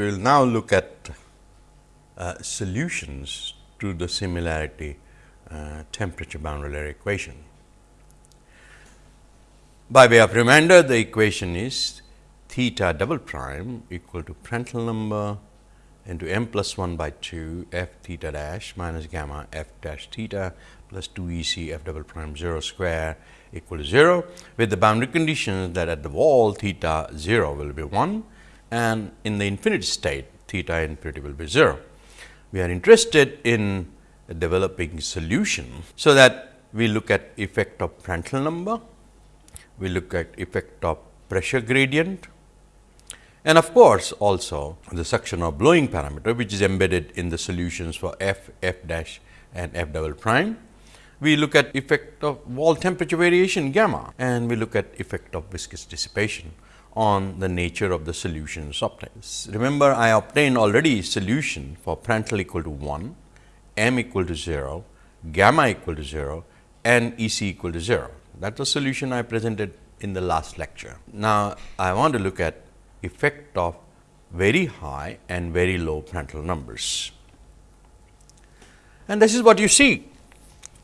we will now look at uh, solutions to the similarity uh, temperature boundary layer equation. By way of reminder, the equation is theta double prime equal to Prandtl number into m plus 1 by 2 f theta dash minus gamma f dash theta plus 2 E c f double prime 0 square equal to 0, with the boundary conditions that at the wall theta 0 will be 1 and in the infinity state theta infinity will be 0. We are interested in developing solution. So, that we look at effect of Prandtl number, we look at effect of pressure gradient and of course, also the suction or blowing parameter which is embedded in the solutions for f, f dash and f double prime. We look at effect of wall temperature variation gamma and we look at effect of viscous dissipation on the nature of the solutions obtained. Remember I obtained already solution for Prandtl equal to 1, m equal to 0, gamma equal to 0 and E c equal to 0. That was solution I presented in the last lecture. Now, I want to look at effect of very high and very low Prandtl numbers. And this is what you see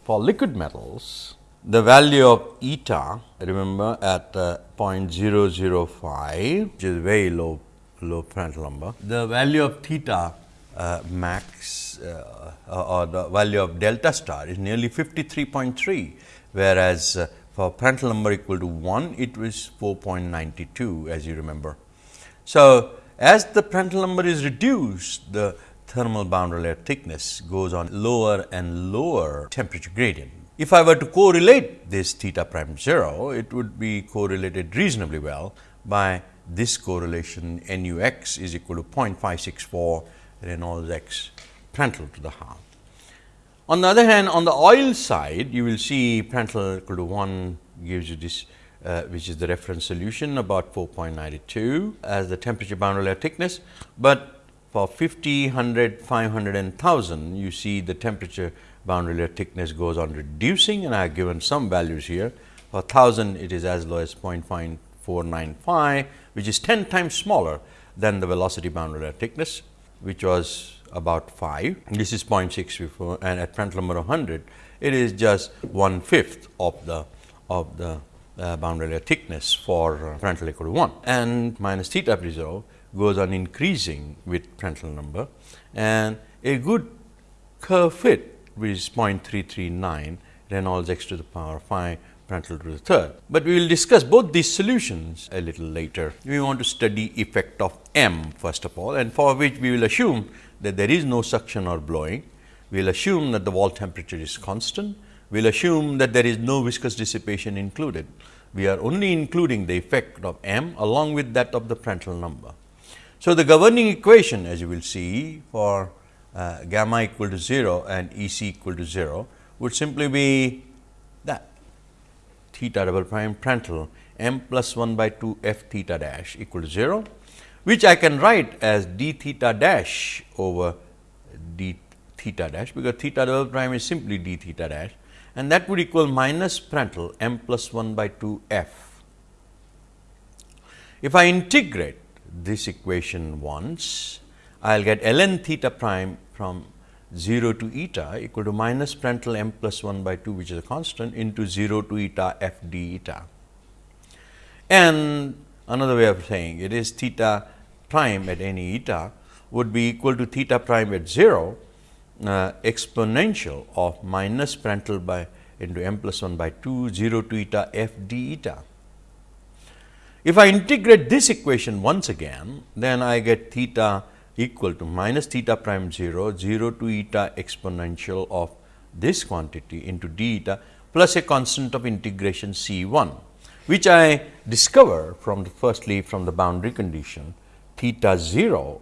for liquid metals the value of eta remember at uh, 0.005 which is very low low Prandtl number. The value of theta uh, max uh, or the value of delta star is nearly 53.3 whereas uh, for Prandtl number equal to 1 it was 4.92 as you remember. So, as the Prandtl number is reduced the thermal boundary layer thickness goes on lower and lower temperature gradient. If I were to correlate this theta prime 0, it would be correlated reasonably well by this correlation nu x is equal to 0.564 Reynolds x Prandtl to the half. On the other hand, on the oil side, you will see Prandtl equal to 1 gives you this uh, which is the reference solution about 4.92 as the temperature boundary layer thickness, but for 50, 100, 500 and 1000 you see the temperature boundary layer thickness goes on reducing and I have given some values here. For 1000 it is as low as 0.495 which is 10 times smaller than the velocity boundary layer thickness which was about 5. This is 0.6 before and at Prandtl number 100 it is just one fifth of the of the uh, boundary layer thickness for Prandtl equal to 1 and minus theta 0 goes on increasing with Prandtl number and a good curve fit which is 0.339 Reynolds x to the power 5 Prandtl to the third. But we will discuss both these solutions a little later. We want to study effect of M first of all and for which we will assume that there is no suction or blowing. We will assume that the wall temperature is constant. We will assume that there is no viscous dissipation included. We are only including the effect of M along with that of the Prandtl number. So, the governing equation as you will see for uh, gamma equal to 0 and E c equal to 0 would simply be that theta double prime Prandtl m plus 1 by 2 f theta dash equal to 0, which I can write as d theta dash over d theta dash, because theta double prime is simply d theta dash and that would equal minus Prandtl m plus 1 by 2 f. If I integrate this equation once, I will get ln theta prime from 0 to eta equal to minus Prandtl m plus 1 by 2 which is a constant into 0 to eta f d eta. And another way of saying it is theta prime at any eta would be equal to theta prime at 0 uh, exponential of minus Prandtl by into m plus 1 by 2 0 to eta f d eta. If I integrate this equation once again, then I get theta equal to minus theta prime 0, 0 to eta exponential of this quantity into d eta plus a constant of integration C 1, which I discover from the firstly from the boundary condition theta 0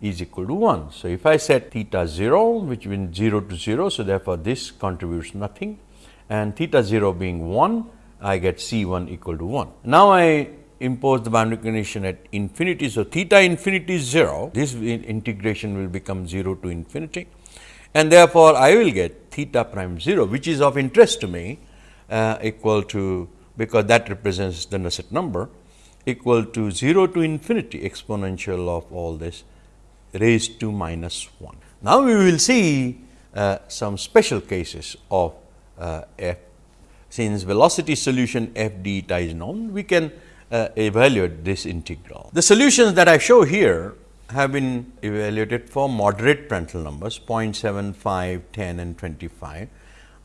is equal to 1. So, if I set theta 0 which means 0 to 0. So, therefore, this contributes nothing and theta 0 being 1 I get C 1 equal to 1. Now, I impose the boundary condition at infinity. So, theta infinity is 0, this integration will become 0 to infinity and therefore, I will get theta prime 0 which is of interest to me uh, equal to because that represents the Nusselt number equal to 0 to infinity exponential of all this raised to minus 1. Now, we will see uh, some special cases of uh, f. Since velocity solution f d eta is known, we can uh, evaluate this integral. The solutions that I show here have been evaluated for moderate Prandtl numbers 0.75, 10 and 25,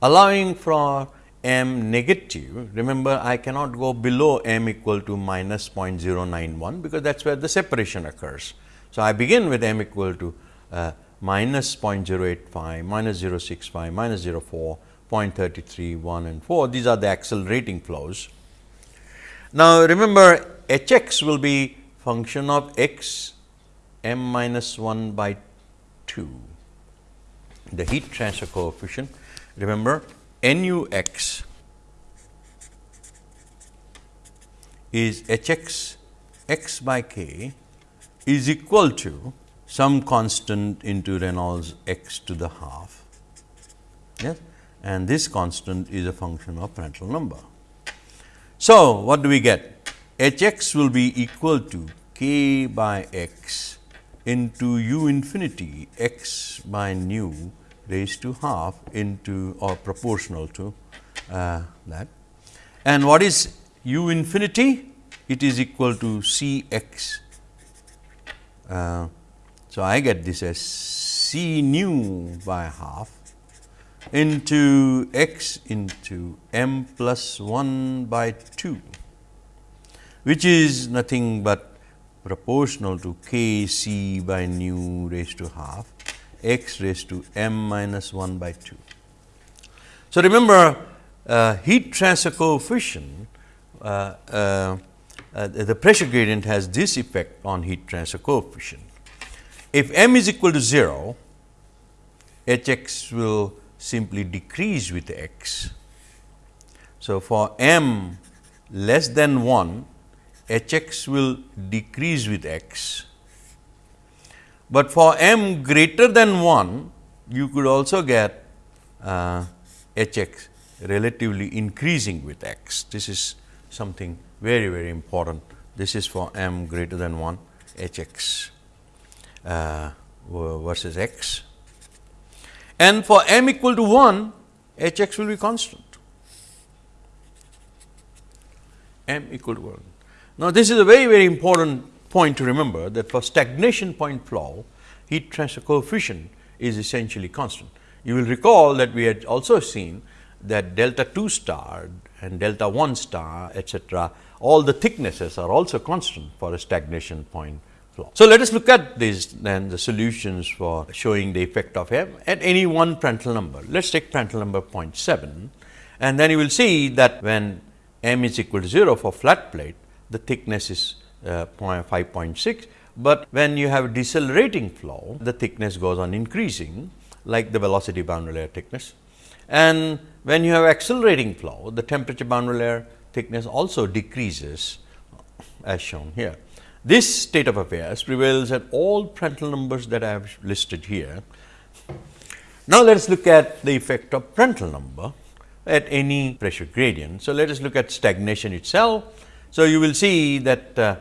allowing for m negative. Remember, I cannot go below m equal to minus 0.091, because that is where the separation occurs. So, I begin with m equal to uh, minus 0.085, minus 0.65, minus 0.4, 0.33, 1 and 4. These are the accelerating flows. Now, remember h x will be function of x m minus 1 by 2, the heat transfer coefficient. Remember nu x is h x x by k is equal to some constant into Reynolds x to the half yes and this constant is a function of Prandtl number. So, what do we get? h x will be equal to k by x into u infinity x by nu raised to half into or proportional to uh, that. And what is u infinity? It is equal to C x. Uh, so, I get this as C nu by half into x into m plus 1 by 2, which is nothing but proportional to k c by nu raised to half x raised to m minus 1 by 2. So, remember uh, heat transfer coefficient uh, uh, uh, the pressure gradient has this effect on heat transfer coefficient. If m is equal to 0, h x will simply decrease with x. So, for m less than 1, h x will decrease with x but for m greater than 1, you could also get uh, h x relatively increasing with x. This is something very, very important. This is for m greater than 1 h x uh, versus x. And for m equal to 1, h x will be constant. m equal to 1. Now, this is a very, very important point to remember that for stagnation point flow, heat transfer coefficient is essentially constant. You will recall that we had also seen that delta 2 star and delta 1 star etcetera, all the thicknesses are also constant for a stagnation point flow. So, let us look at these then the solutions for showing the effect of M at any one Prandtl number. Let us take Prandtl number 0.7 and then you will see that when M is equal to 0 for flat plate, the thickness is uh, 5.6, but when you have decelerating flow, the thickness goes on increasing like the velocity boundary layer thickness. And when you have accelerating flow, the temperature boundary layer thickness also decreases as shown here. This state of affairs prevails at all Prandtl numbers that I have listed here. Now, let us look at the effect of Prandtl number at any pressure gradient. So, let us look at stagnation itself. So, you will see that uh,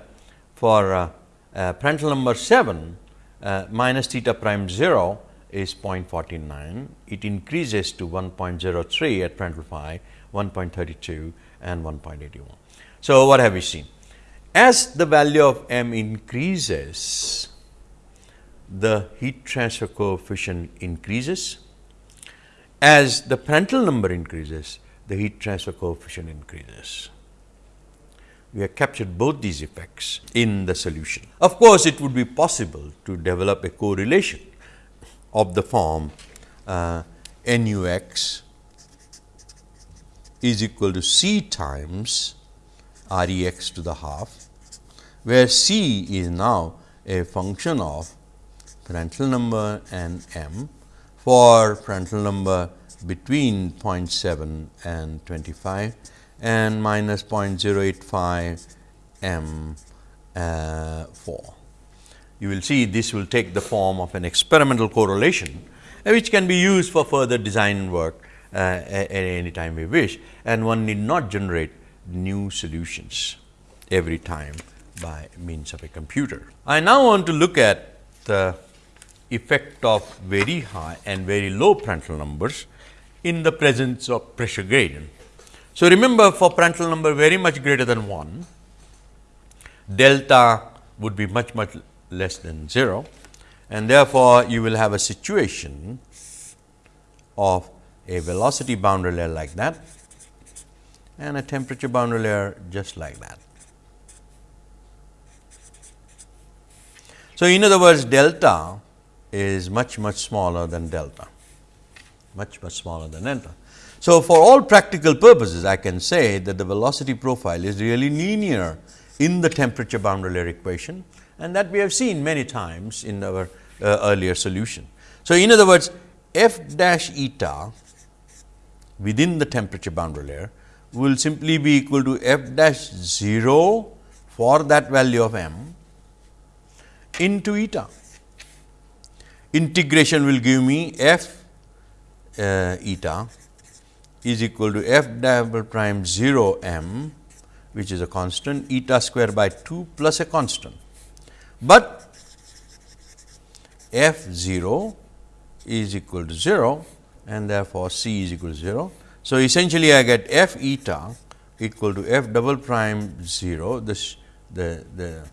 for uh, uh, Prandtl number 7 uh, minus theta prime 0 is 0.49, it increases to 1.03 at Prandtl phi, 1.32 and 1.81. So, what have we seen? As the value of m increases, the heat transfer coefficient increases. As the Prandtl number increases, the heat transfer coefficient increases we have captured both these effects in the solution. Of course, it would be possible to develop a correlation of the form uh, nu x is equal to c times r e x to the half, where c is now a function of Prandtl number and m for Prandtl number between 0.7 and 25 and minus 0.085 m uh, 4. You will see this will take the form of an experimental correlation, uh, which can be used for further design work uh, at any time we wish and one need not generate new solutions every time by means of a computer. I now want to look at the effect of very high and very low Prandtl numbers in the presence of pressure gradient. So, remember for Prandtl number very much greater than 1, delta would be much much less than 0 and therefore, you will have a situation of a velocity boundary layer like that and a temperature boundary layer just like that. So, in other words delta is much much smaller than delta, much much smaller than delta. So, for all practical purposes I can say that the velocity profile is really linear in the temperature boundary layer equation and that we have seen many times in our uh, earlier solution. So, in other words f dash eta within the temperature boundary layer will simply be equal to f dash 0 for that value of m into eta. Integration will give me f uh, eta is equal to f double prime 0 m which is a constant eta square by 2 plus a constant. But f 0 is equal to 0 and therefore, C is equal to 0. So, essentially I get f eta equal to f double prime 0 this the the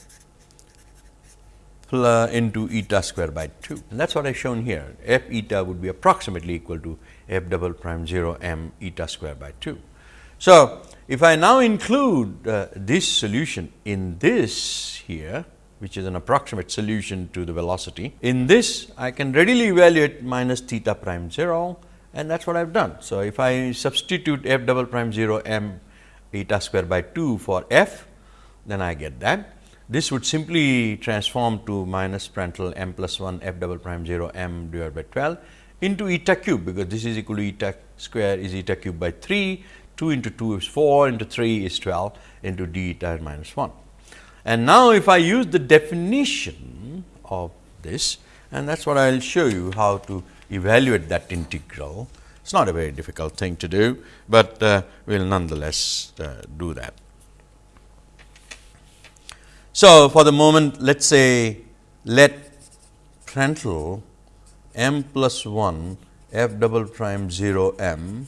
into eta square by 2 and that is what I have shown here f eta would be approximately equal to f double prime 0 m eta square by 2. So, if I now include uh, this solution in this here which is an approximate solution to the velocity. In this I can readily evaluate minus theta prime 0 and that is what I have done. So, if I substitute f double prime 0 m eta square by 2 for f then I get that. This would simply transform to minus Prandtl m plus 1 f double prime 0 m divided by 12 into eta cube, because this is equal to eta square is eta cube by 3, 2 into 2 is 4 into 3 is 12 into d eta minus 1. And now, if I use the definition of this and that is what I will show you how to evaluate that integral. It is not a very difficult thing to do, but uh, we will nonetheless uh, do that. So, for the moment let us say let Prandtl m plus 1 f double prime 0 m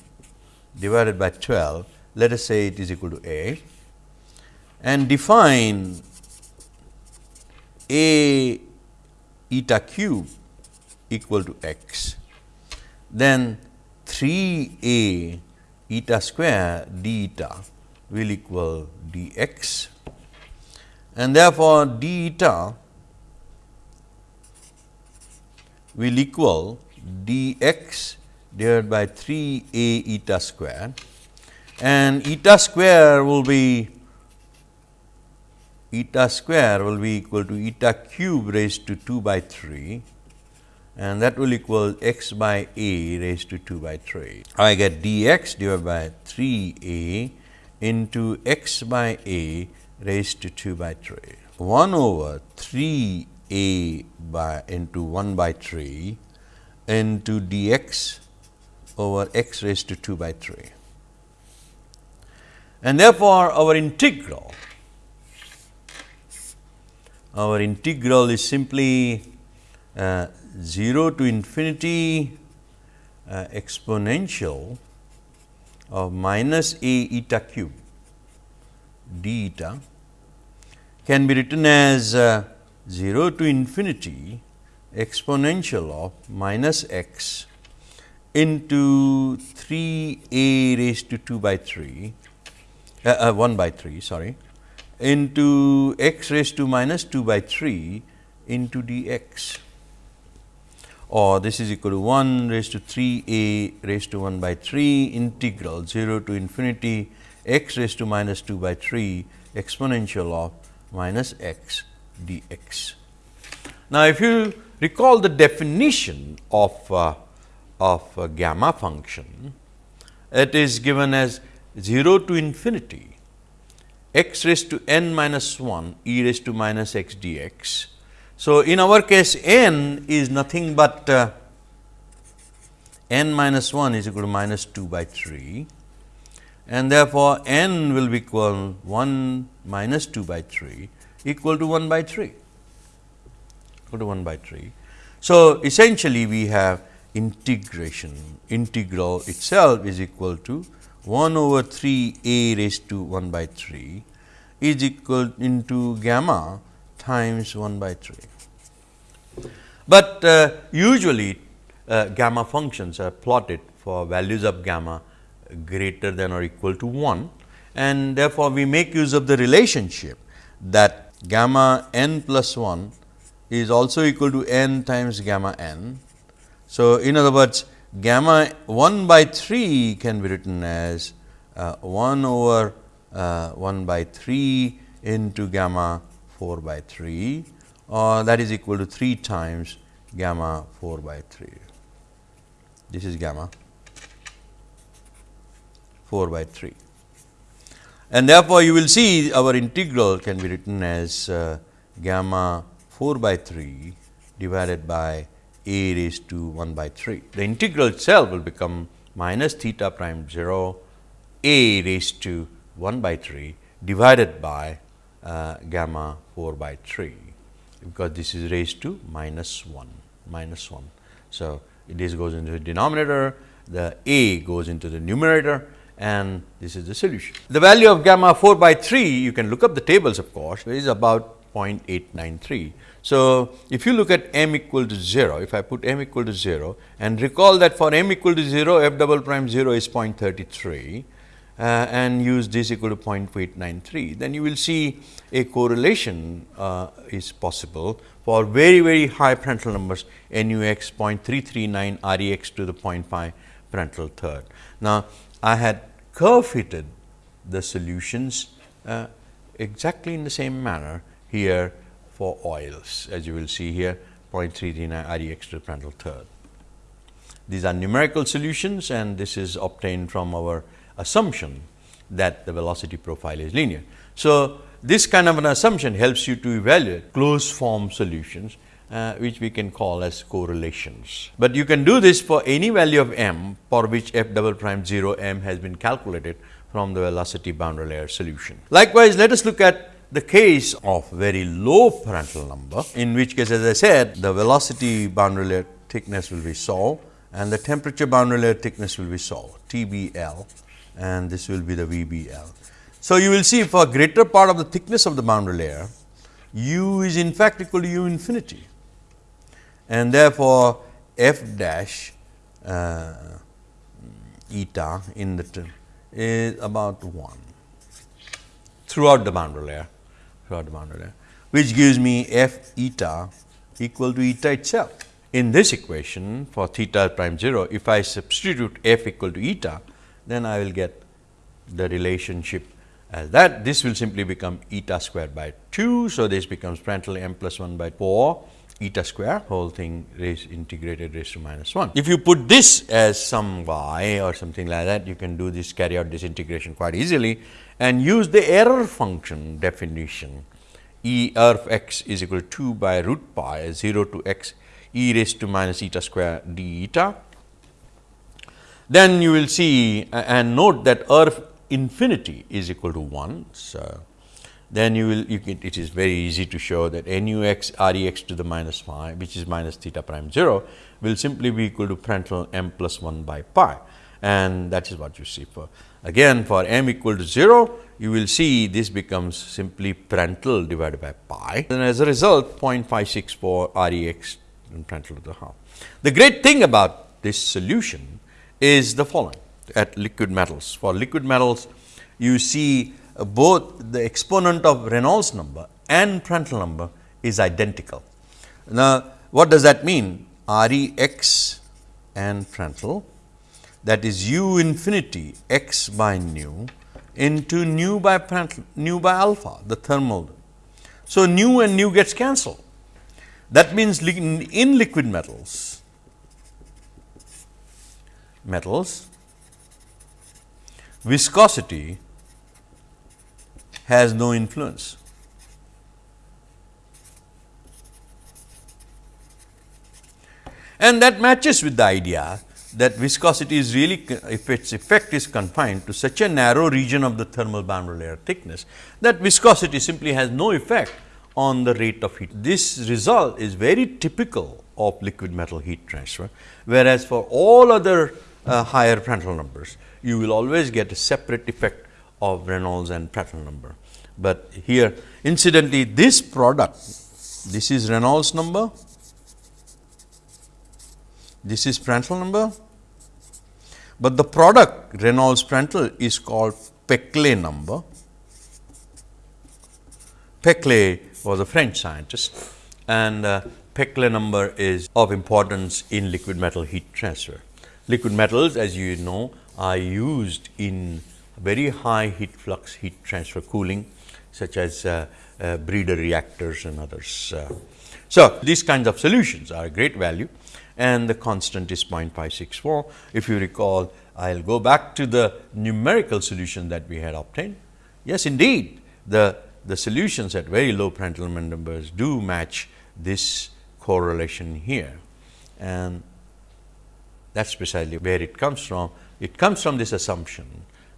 divided by 12, let us say it is equal to a and define a eta cube equal to x, then 3 a eta square d eta will equal d x and therefore, d eta will equal d x divided by 3 a eta square and eta square will be eta square will be equal to eta cube raised to 2 by 3 and that will equal x by a raised to 2 by 3. I get dx divided by 3 a into x by a raised to 2 by 3. 1 over 3 a by into 1 by 3 into dx over x raised to 2 by 3. And therefore, our integral our integral is simply uh, 0 to infinity uh, exponential of minus a eta cube d eta can be written as uh, 0 to infinity exponential of minus x into 3 a raised to 2 by 3 uh, uh, 1 by 3 sorry into x raised to minus 2 by 3 into dx. Or this is equal to 1 raised to 3 a raised to 1 by 3 integral 0 to infinity x raised to minus 2 by 3 exponential of minus x dx. Now, if you recall the definition of, uh, of gamma function, it is given as 0 to infinity x raised to n minus 1 e raised to minus x dx. So, in our case n is nothing but uh, n minus 1 is equal to minus 2 by 3 and therefore, n will be equal 1 minus 2 by 3 equal to 1 by 3 equal to 1 by 3. So, essentially we have integration integral itself is equal to 1 over 3 a raised to 1 by 3 is equal into gamma times 1 by 3. But uh, usually uh, gamma functions are plotted for values of gamma greater than or equal to 1 and therefore, we make use of the relationship that gamma n plus 1 is also equal to n times gamma n. So, in other words gamma 1 by 3 can be written as uh, 1 over uh, 1 by 3 into gamma 4 by 3 or that is equal to 3 times gamma 4 by 3. This is gamma 4 by 3. And therefore, you will see our integral can be written as uh, gamma 4 by 3 divided by a raised to 1 by 3. The integral itself will become minus theta prime 0 a raised to 1 by 3 divided by uh, gamma 4 by 3, because this is raised to minus 1 minus 1. So, this goes into the denominator, the a goes into the numerator and this is the solution. The value of gamma 4 by 3 you can look up the tables of course is about 0.893. So, if you look at m equal to 0, if I put m equal to 0 and recall that for m equal to 0 f double prime 0 is 0.33 uh, and use this equal to 0.893, then you will see a correlation uh, is possible for very very high Prandtl numbers nu x 0.339 r e x to the 0.5 Prandtl third. Now, I had curve fitted the solutions uh, exactly in the same manner here for oils as you will see here 0.339 R e x to the Prandtl third. These are numerical solutions and this is obtained from our assumption that the velocity profile is linear. So, this kind of an assumption helps you to evaluate closed form solutions uh, which we can call as correlations. But you can do this for any value of m for which f double prime 0 m has been calculated from the velocity boundary layer solution. Likewise, let us look at the case of very low Prandtl number, in which case as I said the velocity boundary layer thickness will be solved and the temperature boundary layer thickness will be solved TBL and this will be the VBL. So, you will see for greater part of the thickness of the boundary layer u is in fact equal to u infinity and therefore, f dash uh, eta in the term is about 1 throughout the boundary layer throughout the boundary layer which gives me f eta equal to eta itself. In this equation for theta prime 0 if I substitute f equal to eta then I will get the relationship as that this will simply become eta squared by 2. So, this becomes Prandtl m plus 1 by 4 eta square whole thing raised integrated raised to minus 1. If you put this as some y or something like that you can do this carry out this integration quite easily and use the error function definition e of x is equal to 2 by root pi 0 to x e raised to minus eta square d eta. Then you will see and note that erf infinity is equal to 1. So, then you will you can, it is very easy to show that nu x r e x to the minus phi which is minus theta prime 0 will simply be equal to Prandtl m plus 1 by pi. And that is what you see for again for m equal to 0 you will see this becomes simply Prandtl divided by pi. And as a result 0.564 r e x in Prandtl to the half. The great thing about this solution is the following. At liquid metals for liquid metals you see both the exponent of Reynolds number and Prandtl number is identical. Now, what does that mean? R e x and Prandtl that is u infinity x by nu into nu by Prandtl, nu by alpha the thermal. So, nu and nu gets cancelled. That means, in liquid metals, metals viscosity has no influence. And that matches with the idea that viscosity is really if its effect is confined to such a narrow region of the thermal boundary layer thickness that viscosity simply has no effect on the rate of heat. This result is very typical of liquid metal heat transfer, whereas for all other uh, higher Prandtl numbers, you will always get a separate effect of Reynolds and Prandtl number. But here incidentally this product, this is Reynolds number, this is Prandtl number, but the product Reynolds Prandtl is called Peclet number. Peclet was a French scientist and uh, Peclet number is of importance in liquid metal heat transfer. Liquid metals as you know are used in very high heat flux heat transfer cooling such as uh, uh, breeder reactors and others. Uh. So, these kinds of solutions are a great value and the constant is 0.564. If you recall, I will go back to the numerical solution that we had obtained. Yes, indeed, the, the solutions at very low Prandtl numbers do match this correlation here and that is precisely where it comes from. It comes from this assumption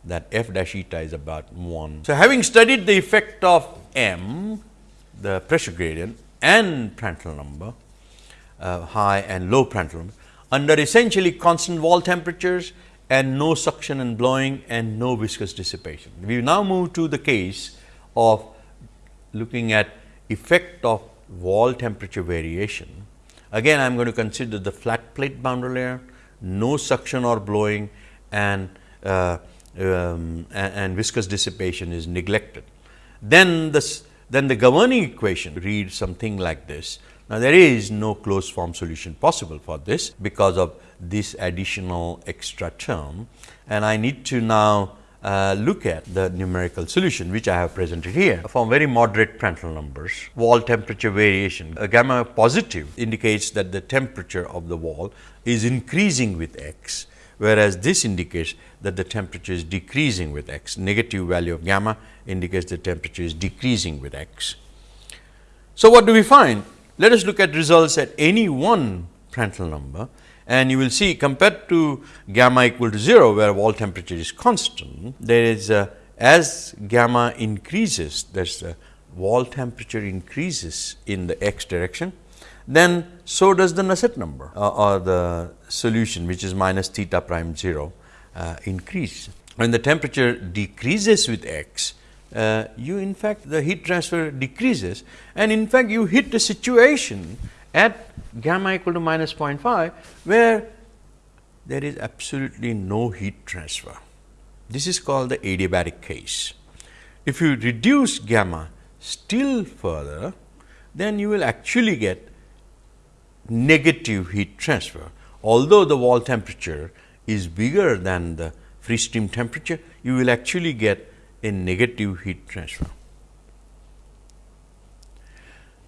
that f dash eta is about 1. So, having studied the effect of m, the pressure gradient and Prandtl number, uh, high and low Prandtl number, under essentially constant wall temperatures and no suction and blowing and no viscous dissipation. We now move to the case of looking at effect of wall temperature variation. Again, I am going to consider the flat plate boundary layer, no suction or blowing and uh, um, and, and, viscous dissipation is neglected. Then, this, then the governing equation reads something like this. Now, there is no closed form solution possible for this because of this additional extra term and I need to now uh, look at the numerical solution which I have presented here from very moderate Prandtl numbers. Wall temperature variation, a gamma positive indicates that the temperature of the wall is increasing with x whereas this indicates that the temperature is decreasing with x. Negative value of gamma indicates the temperature is decreasing with x. So, what do we find? Let us look at results at any one Prandtl number and you will see compared to gamma equal to 0 where wall temperature is constant, there is a, as gamma increases there is a wall temperature increases in the x direction then so does the Nusselt number uh, or the solution which is minus theta prime 0 uh, increase. When the temperature decreases with x, uh, you in fact the heat transfer decreases and in fact you hit a situation at gamma equal to minus 0.5 where there is absolutely no heat transfer. This is called the adiabatic case. If you reduce gamma still further, then you will actually get negative heat transfer. Although the wall temperature is bigger than the free stream temperature, you will actually get a negative heat transfer.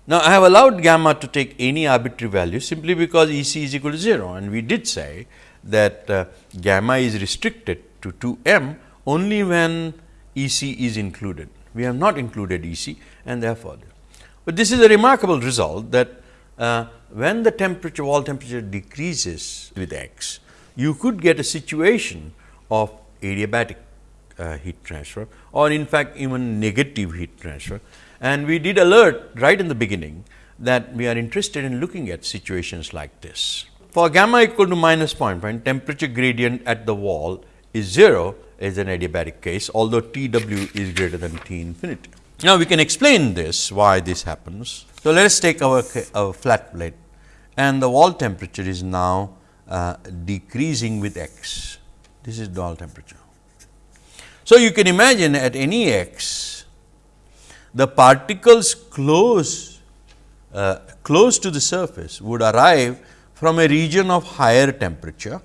Now, I have allowed gamma to take any arbitrary value simply because E c is equal to 0 and we did say that uh, gamma is restricted to 2 m only when E c is included. We have not included E c and therefore, but this is a remarkable result that uh, when the temperature wall temperature decreases with x, you could get a situation of adiabatic uh, heat transfer or in fact, even negative heat transfer. And we did alert right in the beginning that we are interested in looking at situations like this. For gamma equal to minus point temperature gradient at the wall is 0 is an adiabatic case, although T w is greater than T infinity. Now, we can explain this why this happens. So, let us take our, our flat plate and the wall temperature is now uh, decreasing with x. This is wall temperature. So, you can imagine at any x, the particles close, uh, close to the surface would arrive from a region of higher temperature,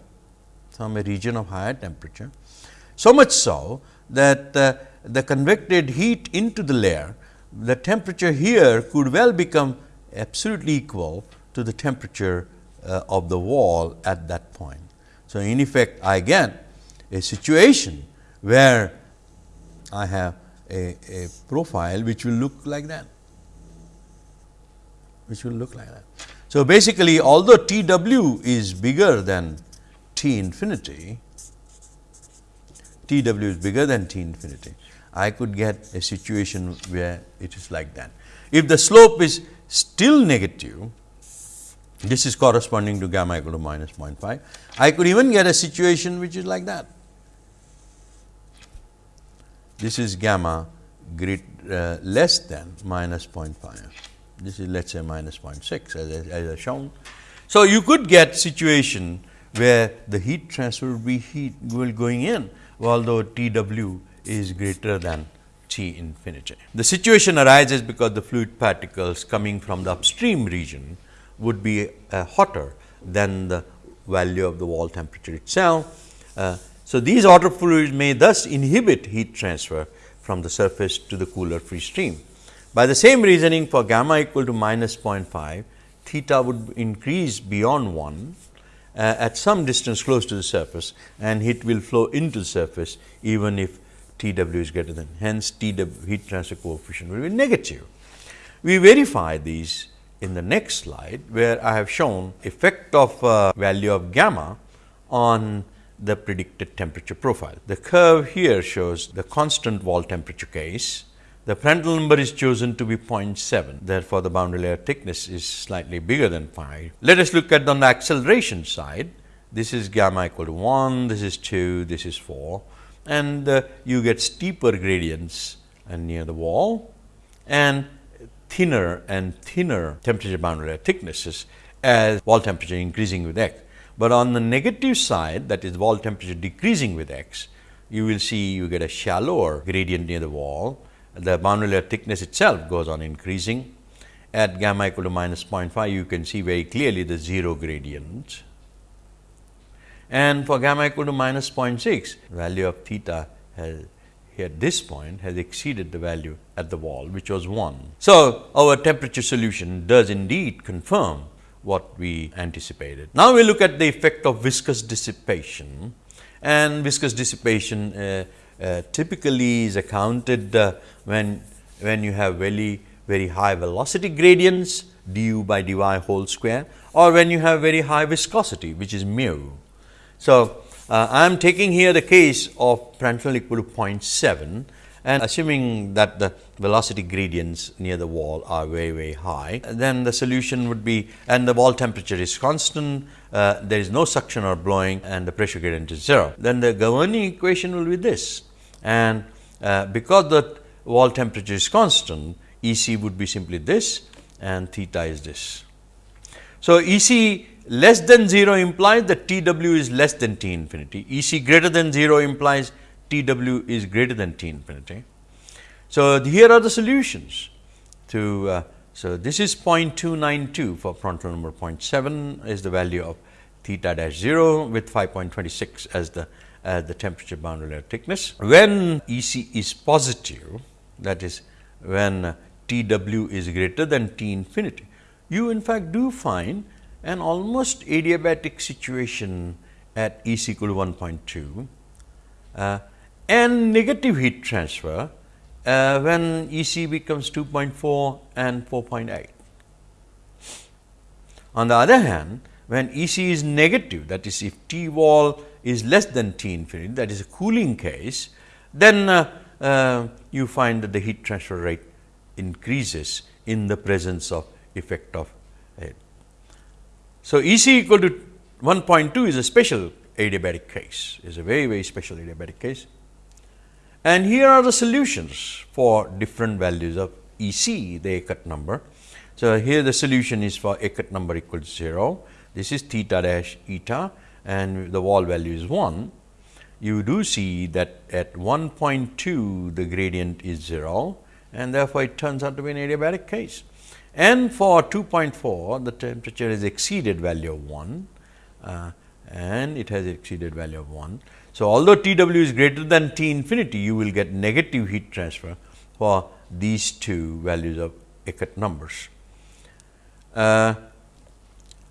from a region of higher temperature. So much so that uh, the convected heat into the layer, the temperature here could well become absolutely equal to the temperature uh, of the wall at that point. So, in effect I get a situation where I have a, a profile which will look like that, which will look like that. So, basically although T w is bigger than T infinity, T w is bigger than T infinity, I could get a situation where it is like that. If the slope is still negative, this is corresponding to gamma equal to minus 0.5. I could even get a situation which is like that. This is gamma great, uh, less than minus 0.5. This is let us say minus 0.6 as, as I shown. So, you could get situation where the heat transfer will be heat will going in, although T w is greater than T infinity. The situation arises because the fluid particles coming from the upstream region would be uh, hotter than the value of the wall temperature itself. Uh, so, these hotter fluids may thus inhibit heat transfer from the surface to the cooler free stream. By the same reasoning for gamma equal to minus 0.5, theta would increase beyond 1 uh, at some distance close to the surface and heat will flow into the surface even if T w is greater than hence T w heat transfer coefficient will be negative. We verify these in the next slide, where I have shown effect of uh, value of gamma on the predicted temperature profile. The curve here shows the constant wall temperature case. The Prandtl number is chosen to be 0.7, therefore, the boundary layer thickness is slightly bigger than 5. Let us look at on the acceleration side. This is gamma equal to 1, this is 2, this is 4 and uh, you get steeper gradients and near the wall and thinner and thinner temperature boundary thicknesses as wall temperature increasing with x. But on the negative side that is wall temperature decreasing with x, you will see you get a shallower gradient near the wall. The boundary layer thickness itself goes on increasing. At gamma equal to minus 0.5, you can see very clearly the 0 gradient. And for gamma equal to minus 0.6, value of theta has at this point has exceeded the value at the wall which was 1. So, our temperature solution does indeed confirm what we anticipated. Now, we look at the effect of viscous dissipation and viscous dissipation uh, uh, typically is accounted uh, when, when you have very, very high velocity gradients du by dy whole square or when you have very high viscosity which is mu. So, uh, I am taking here the case of Prandtl equal to 0.7 and assuming that the velocity gradients near the wall are very very high, then the solution would be and the wall temperature is constant, uh, there is no suction or blowing and the pressure gradient is 0. Then the governing equation will be this and uh, because the wall temperature is constant, E c would be simply this and theta is this. So, E c less than 0 implies that T w is less than T infinity, E c greater than 0 implies T w is greater than T infinity. So, here are the solutions to, uh, so this is 0.292 for Prandtl number 0.7 is the value of theta dash 0 with 5.26 as the as the temperature boundary layer thickness. When E c is positive that is when T w is greater than T infinity, you in fact do find an almost adiabatic situation at E equal to 1.2 uh, and negative heat transfer uh, when E c becomes 2.4 and 4.8. On the other hand, when E c is negative that is if T wall is less than T infinity that is a cooling case, then uh, uh, you find that the heat transfer rate increases in the presence of effect of so, E c equal to 1.2 is a special adiabatic case, is a very, very special adiabatic case. And here are the solutions for different values of E c, the Eckert number. So, here the solution is for Eckert number equal to 0. This is theta dash eta and the wall value is 1. You do see that at 1.2 the gradient is 0 and therefore, it turns out to be an adiabatic case and for 2.4 the temperature has exceeded value of 1 uh, and it has exceeded value of 1. So, although T w is greater than T infinity you will get negative heat transfer for these two values of Eckert numbers. Uh,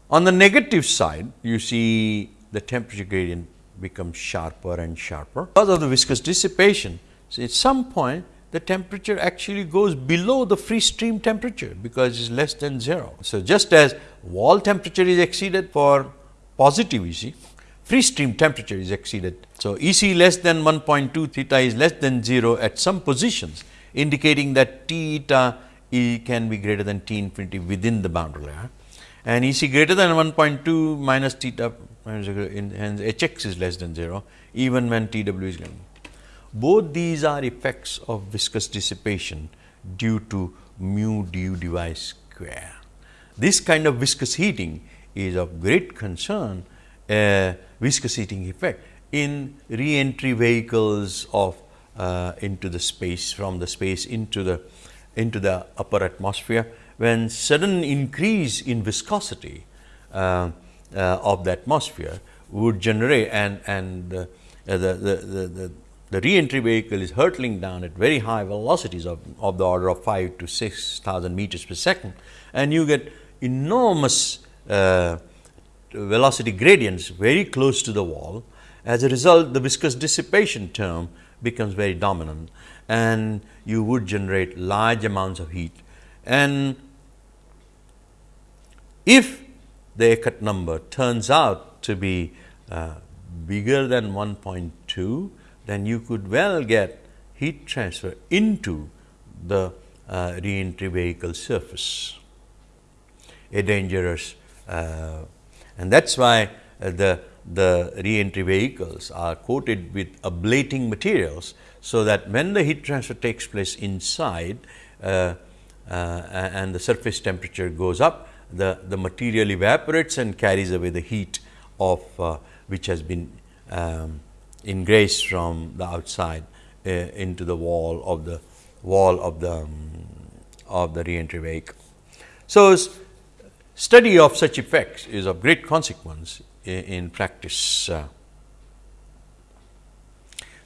on the negative side you see the temperature gradient becomes sharper and sharper because of the viscous dissipation. So, at some point the temperature actually goes below the free stream temperature, because it is less than 0. So, just as wall temperature is exceeded for positive E c, free stream temperature is exceeded. So, E c less than 1.2 theta is less than 0 at some positions indicating that T theta E can be greater than T infinity within the boundary layer and E c greater than 1.2 minus theta hence H x is less than 0 even when T w is greater. Both these are effects of viscous dissipation due to mu du dy square. This kind of viscous heating is of great concern uh, viscous heating effect in re-entry vehicles of uh, into the space from the space into the into the upper atmosphere when sudden increase in viscosity uh, uh, of the atmosphere would generate and and uh, the, the, the, the, the re-entry vehicle is hurtling down at very high velocities of, of the order of 5 to 6000 meters per second and you get enormous uh, velocity gradients very close to the wall. As a result, the viscous dissipation term becomes very dominant and you would generate large amounts of heat. And if the Eckert number turns out to be uh, bigger than 1.2, then you could well get heat transfer into the uh, reentry vehicle surface, a dangerous uh, and that is why uh, the, the reentry vehicles are coated with ablating materials. So, that when the heat transfer takes place inside uh, uh, and the surface temperature goes up, the, the material evaporates and carries away the heat of uh, which has been um, ingraced from the outside uh, into the wall of the wall of the um, of the reentry vehicle. So, Study of such effects is of great consequence in, in practice. Uh,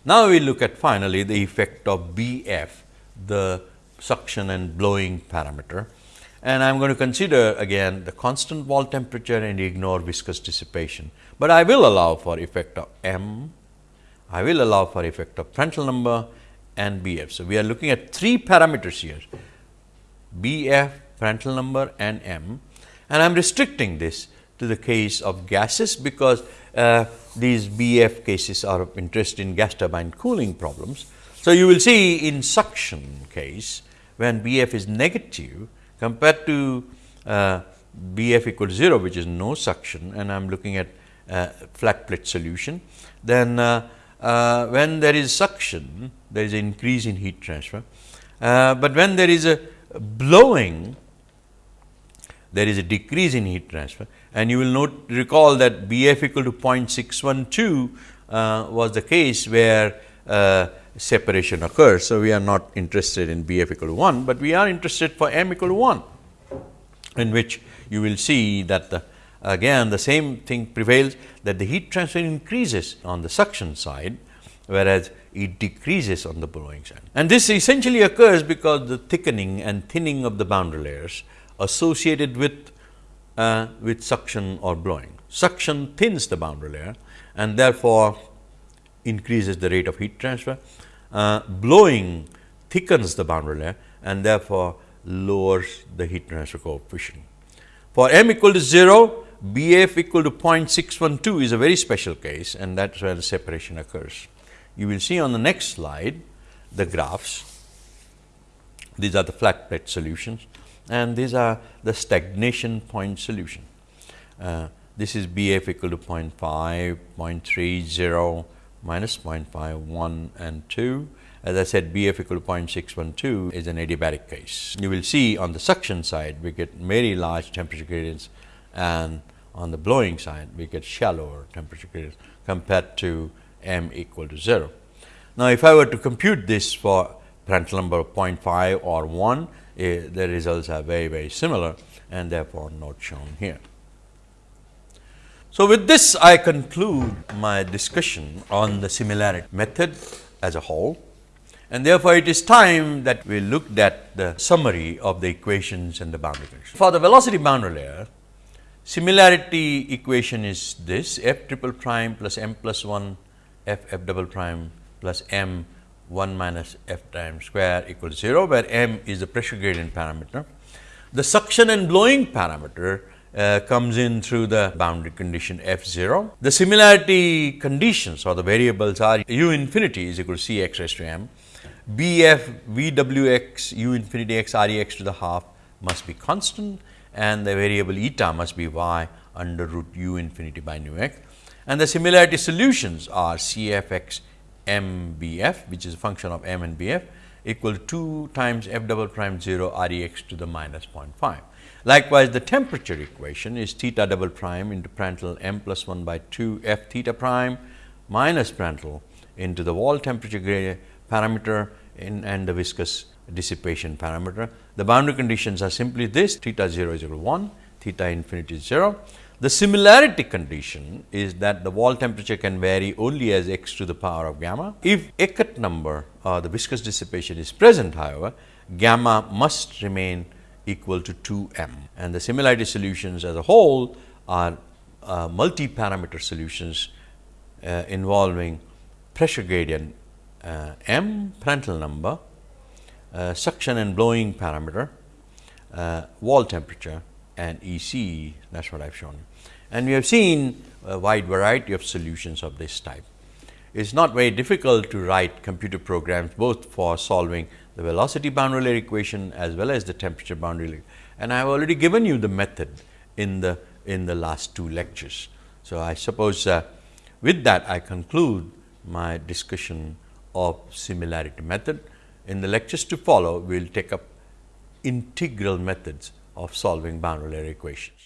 now, we look at finally the effect of B f, the suction and blowing parameter and I am going to consider again the constant wall temperature and ignore viscous dissipation, but I will allow for effect of m, I will allow for effect of Prandtl number and B f. So, we are looking at three parameters here B f, Prandtl number and m and I am restricting this to the case of gases, because uh, these BF cases are of interest in gas turbine cooling problems. So, you will see in suction case when BF is negative compared to uh, BF equal to 0 which is no suction and I am looking at uh, flat plate solution. Then uh, when there is suction there is an increase in heat transfer, uh, but when there is a blowing there is a decrease in heat transfer and you will note recall that BF equal to 0.612 uh, was the case where uh, separation occurs. So, we are not interested in BF equal to 1, but we are interested for m equal to 1 in which you will see that the again the same thing prevails that the heat transfer increases on the suction side, whereas it decreases on the blowing side. And this essentially occurs because the thickening and thinning of the boundary layers associated with, uh, with suction or blowing. Suction thins the boundary layer and therefore, increases the rate of heat transfer. Uh, blowing thickens the boundary layer and therefore, lowers the heat transfer coefficient. For m equal to 0, BF equal to 0.612 is a very special case and that is where the separation occurs. You will see on the next slide the graphs. These are the flat plate solutions and these are the stagnation point solution. Uh, this is B f equal to 0 0.5, 0 0.30, minus 0.5, 1 and 2. As I said B f equal to 0.612 is an adiabatic case. You will see on the suction side we get very large temperature gradients and on the blowing side we get shallower temperature gradients compared to m equal to 0. Now, if I were to compute this for Prandtl number of 0.5 or 1, uh, the results are very very similar and therefore, not shown here. So, with this I conclude my discussion on the similarity method as a whole and therefore, it is time that we looked at the summary of the equations and the boundary conditions. For the velocity boundary layer, similarity equation is this f triple prime plus m plus 1 f f double prime plus m 1 minus f times square equals 0, where m is the pressure gradient parameter. The suction and blowing parameter uh, comes in through the boundary condition f 0. The similarity conditions or the variables are u infinity is equal to c x raised to m, B f V w x u infinity x r e x to the half must be constant and the variable eta must be y under root u infinity by nu x. And the similarity solutions are C f x m b f which is a function of m and b f equal to 2 times f double prime 0 r e x to the minus 0.5. Likewise, the temperature equation is theta double prime into Prandtl m plus 1 by 2 f theta prime minus Prandtl into the wall temperature parameter in and the viscous dissipation parameter. The boundary conditions are simply this theta 0 is equal to 1, theta infinity is 0. The similarity condition is that the wall temperature can vary only as x to the power of gamma. If Eckert number or the viscous dissipation is present however, gamma must remain equal to 2 m and the similarity solutions as a whole are uh, multi-parameter solutions uh, involving pressure gradient uh, m Prandtl number, uh, suction and blowing parameter, uh, wall temperature and E c that is what I have shown. you. And we have seen a wide variety of solutions of this type. It is not very difficult to write computer programs both for solving the velocity boundary layer equation as well as the temperature boundary layer. And I have already given you the method in the in the last two lectures. So, I suppose uh, with that I conclude my discussion of similarity method. In the lectures to follow, we will take up integral methods of solving boundary layer equations.